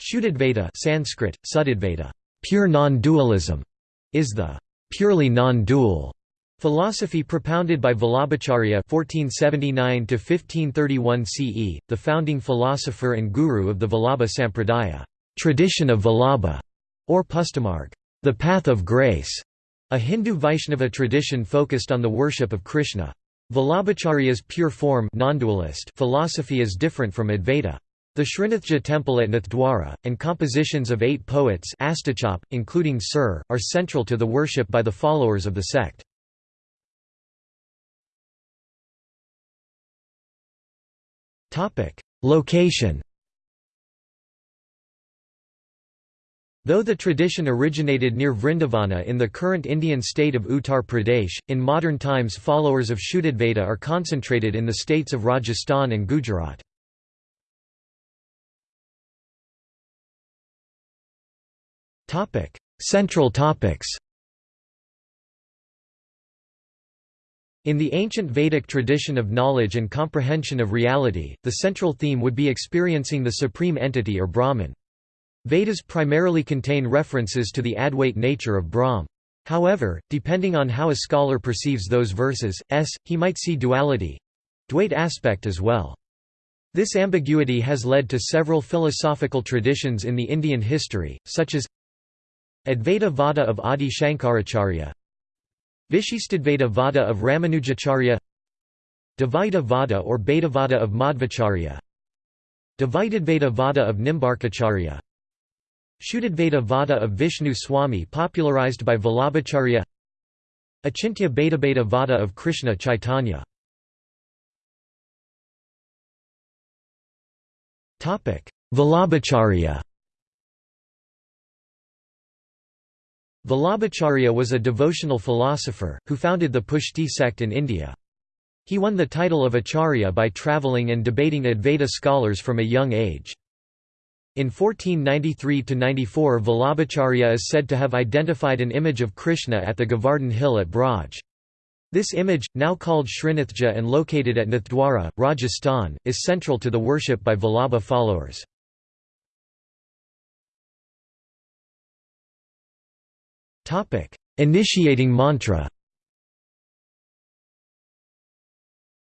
Shuddhadvaita Sanskrit, Suddhadvaita, pure non-dualism, is the purely non-dual philosophy propounded by Vallabhacharya (1479–1531 CE), the founding philosopher and guru of the Vallabha Sampradaya, tradition of Vallabha, or Pushtimarg, the path of grace, a Hindu Vaishnava tradition focused on the worship of Krishna. Vallabhacharya's pure form philosophy is different from Advaita. The Srinathji temple at Nathdwara, and compositions of eight poets including Sir, are central to the worship by the followers of the sect. Location Though the tradition originated near Vrindavana in the current Indian state of Uttar Pradesh, in modern times followers of Shuddhadvaita are concentrated in the states of Rajasthan and Gujarat. Topic: Central topics. In the ancient Vedic tradition of knowledge and comprehension of reality, the central theme would be experiencing the supreme entity or Brahman. Vedas primarily contain references to the Advait nature of Brahm. However, depending on how a scholar perceives those verses, s, he might see duality—Dwait aspect as well. This ambiguity has led to several philosophical traditions in the Indian history, such as Advaita Vada of Adi Shankaracharya. Vishistadvaita Vada of Ramanujacharya. Dvaita Vada or Vada of Madhvacharya. Dvaitadvaita Vada of Nimbarkacharya. Shuddhadvaita Vada of Vishnu Swami popularized by Vallabhacharya. Achintya Bheda Vada of Krishna Chaitanya. Vallabhacharya Vallabhacharya was a devotional philosopher, who founded the Pushti sect in India. He won the title of Acharya by travelling and debating Advaita scholars from a young age. In 1493–94 Vallabhacharya is said to have identified an image of Krishna at the Govardhan hill at Braj. This image, now called Srinathji and located at Nathdwara, Rajasthan, is central to the worship by Vallabha followers. Initiating mantra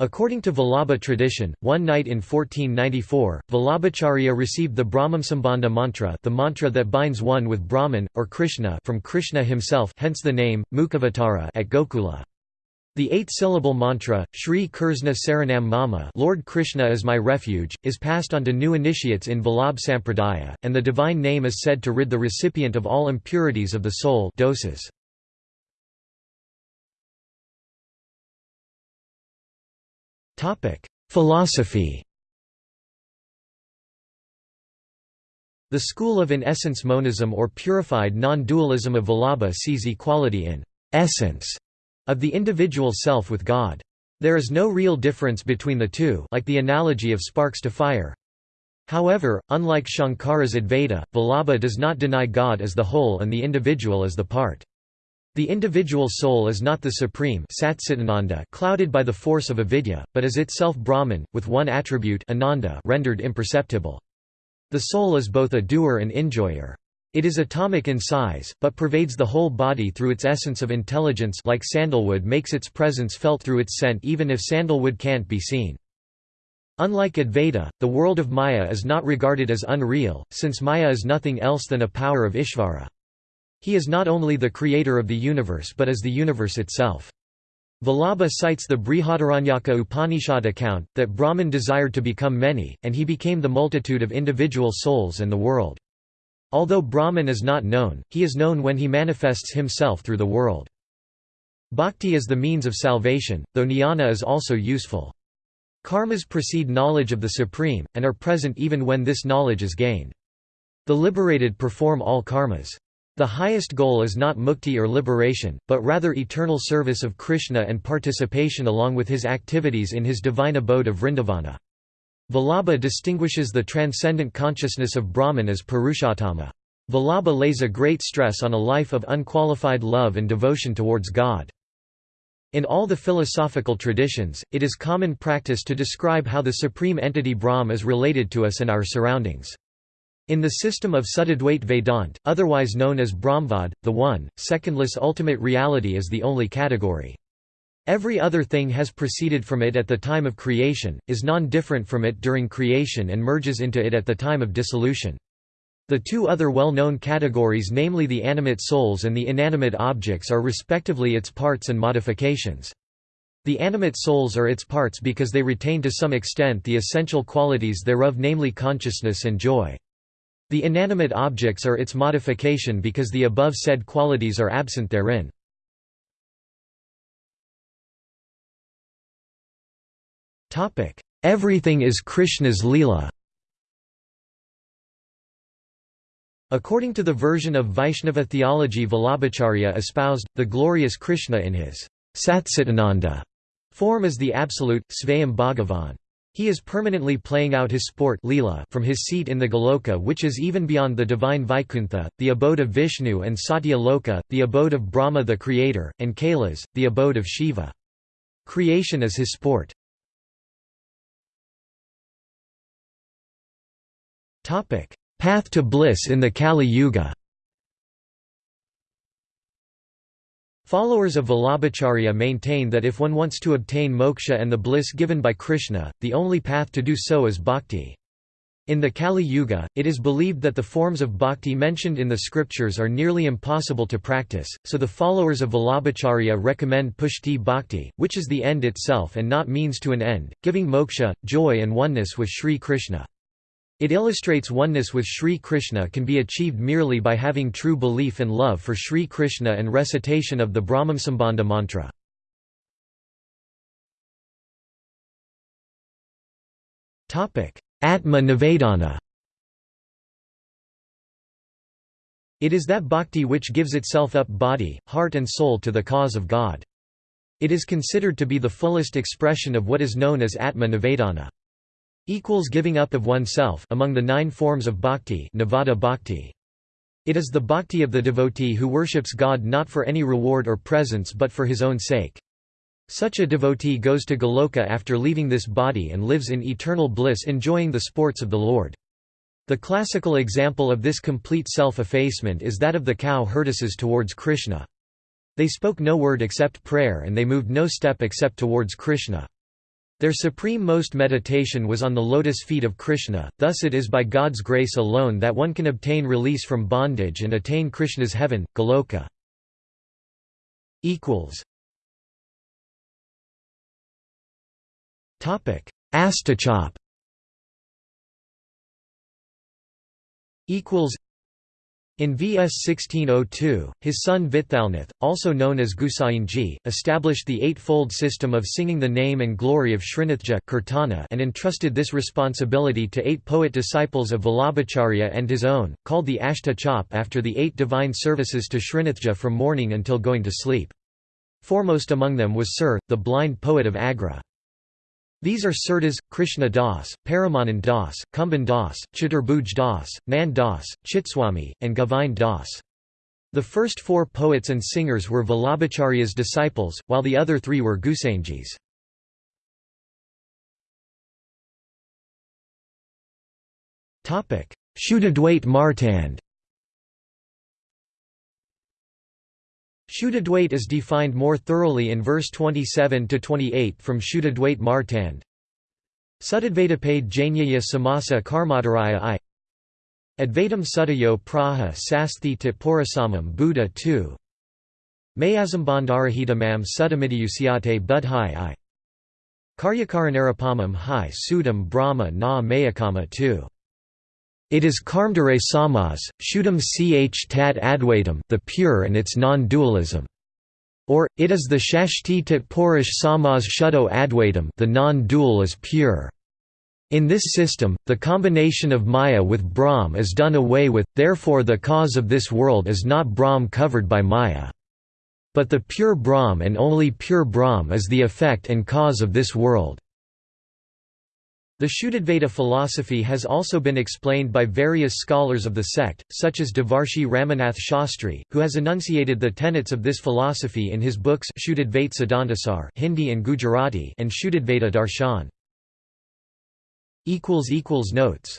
According to Vallabha tradition, one night in 1494, Vallabhacharya received the Brahmasambandha mantra the mantra that binds one with Brahman, or Krishna from Krishna himself hence the name, Mukhavatara at Gokula. The eight-syllable mantra, Shri Krishna Saranam Mama Lord Krishna is my refuge, is passed on to new initiates in Vallabh Sampradaya, and the divine name is said to rid the recipient of all impurities of the soul. Dosas. Philosophy. The school of in-essence monism or purified non-dualism of Vallabha sees equality in essence of the individual self with God. There is no real difference between the two like the analogy of sparks to fire. However, unlike Shankara's Advaita, Vallabha does not deny God as the whole and the individual as the part. The individual soul is not the supreme clouded by the force of avidya, but is itself Brahman, with one attribute ananda rendered imperceptible. The soul is both a doer and enjoyer. It is atomic in size, but pervades the whole body through its essence of intelligence like sandalwood makes its presence felt through its scent even if sandalwood can't be seen. Unlike Advaita, the world of Maya is not regarded as unreal, since Maya is nothing else than a power of Ishvara. He is not only the creator of the universe but is the universe itself. Vallabha cites the Brihadaranyaka Upanishad account, that Brahman desired to become many, and he became the multitude of individual souls and the world. Although Brahman is not known, he is known when he manifests himself through the world. Bhakti is the means of salvation, though jnana is also useful. Karmas precede knowledge of the Supreme, and are present even when this knowledge is gained. The liberated perform all karmas. The highest goal is not mukti or liberation, but rather eternal service of Krishna and participation along with his activities in his divine abode of Vrindavana. Vallabha distinguishes the transcendent consciousness of Brahman as Purushottama. Vallabha lays a great stress on a life of unqualified love and devotion towards God. In all the philosophical traditions, it is common practice to describe how the supreme entity Brahm is related to us and our surroundings. In the system of Suddhadvait Vedant, otherwise known as Brahmvad, the one, secondless ultimate reality is the only category. Every other thing has proceeded from it at the time of creation, is non-different from it during creation and merges into it at the time of dissolution. The two other well-known categories namely the animate souls and the inanimate objects are respectively its parts and modifications. The animate souls are its parts because they retain to some extent the essential qualities thereof namely consciousness and joy. The inanimate objects are its modification because the above said qualities are absent therein. Everything is Krishna's Leela According to the version of Vaishnava theology Vallabhacharya espoused, the glorious Krishna in his Satchidananda form is the absolute, Svayam Bhagavan. He is permanently playing out his sport Leela from his seat in the Goloka which is even beyond the divine Vaikuntha, the abode of Vishnu and Satya Loka, the abode of Brahma the Creator, and Kailas, the abode of Shiva. Creation is his sport. Path to bliss in the Kali Yuga Followers of Vallabhacharya maintain that if one wants to obtain moksha and the bliss given by Krishna, the only path to do so is bhakti. In the Kali Yuga, it is believed that the forms of bhakti mentioned in the scriptures are nearly impossible to practice, so the followers of Vallabhacharya recommend pushti bhakti, which is the end itself and not means to an end, giving moksha, joy and oneness with Sri Krishna. It illustrates oneness with Sri Krishna can be achieved merely by having true belief and love for Sri Krishna and recitation of the Brahmasambandha mantra. Atma Nivedana It is that bhakti which gives itself up body, heart and soul to the cause of God. It is considered to be the fullest expression of what is known as Atma Nivedana equals giving up of oneself among the nine forms of bhakti, Navadha bhakti. It is the bhakti of the devotee who worships God not for any reward or presents but for his own sake. Such a devotee goes to Goloka after leaving this body and lives in eternal bliss enjoying the sports of the Lord. The classical example of this complete self-effacement is that of the cow herdesses towards Krishna. They spoke no word except prayer and they moved no step except towards Krishna. Their supreme most meditation was on the lotus feet of Krishna, thus it is by God's grace alone that one can obtain release from bondage and attain Krishna's heaven, Goloka. Astachop in VS 1602, his son Vithalnath, also known as Gusainji, established the eightfold system of singing the name and glory of Srinathji kirtana and entrusted this responsibility to eight poet disciples of Vallabhacharya and his own, called the Ashta Chop after the eight divine services to Srinathji from morning until going to sleep. Foremost among them was Sir, the blind poet of Agra. These are Surdas, Krishna Das, Paramanand Das, Kumbhan Das, Chaturbhuj Das, Nand Das, Chitswami, and Govind Das. The first four poets and singers were Vallabhacharya's disciples, while the other three were Gusainji's. Shuddhadvait Martand Shuddhadvait is defined more thoroughly in verse 27–28 from Shuddhadvait Martand. Suddhadvaitapade Jnaya Samasa Karmadaraya I. Advaitam Sudayo Praha Sasthi Tipurasamam Buddha 2 Mayazambandarahitamam Sudamidiyusyate Budhai I. Karyakaranarapamam Hi Sudam Brahma Na Mayakama 2 it is Karmadharaya Samas, Shuddham ch tat advaitam the pure and its non-dualism. Or, it is the Shashti tat Purish Samas Shuddho Advaitam the non-dual is pure. In this system, the combination of Maya with Brahm is done away with, therefore the cause of this world is not Brahm covered by Maya. But the pure Brahm and only pure Brahm is the effect and cause of this world. The Shuddhadvaita philosophy has also been explained by various scholars of the sect, such as Devarshi Ramanath Shastri, who has enunciated the tenets of this philosophy in his books Shuddhadvait Siddhantasar Hindi and Gujarati and Shuddhadvaita Darshan. Notes